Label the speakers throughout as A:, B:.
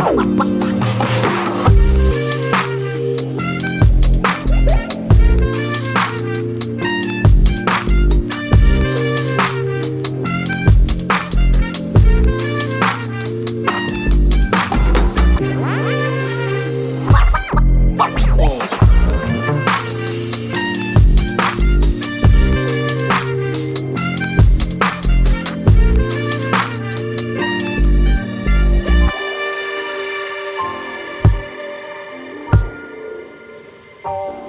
A: What? Bye.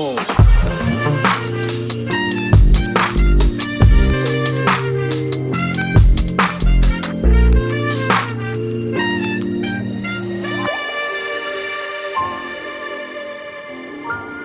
B: Oh. Thank you.